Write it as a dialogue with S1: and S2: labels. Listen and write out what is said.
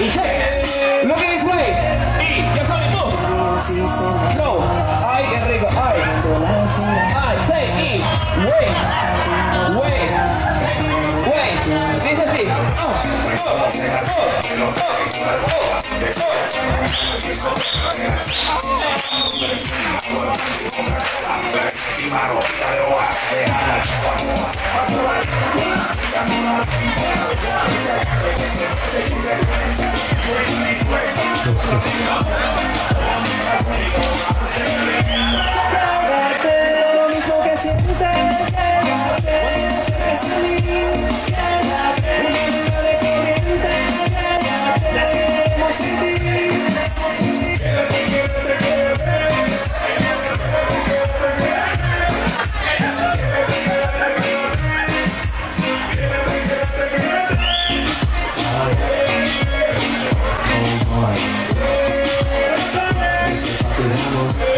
S1: y it. Look at this way. Y ya sabes tú. No. Ay, qué rico. Ay. Ay, say y. Wait. Wait. Wait. Dice así. Oh, oh, oh, oh, oh. Thank you. あの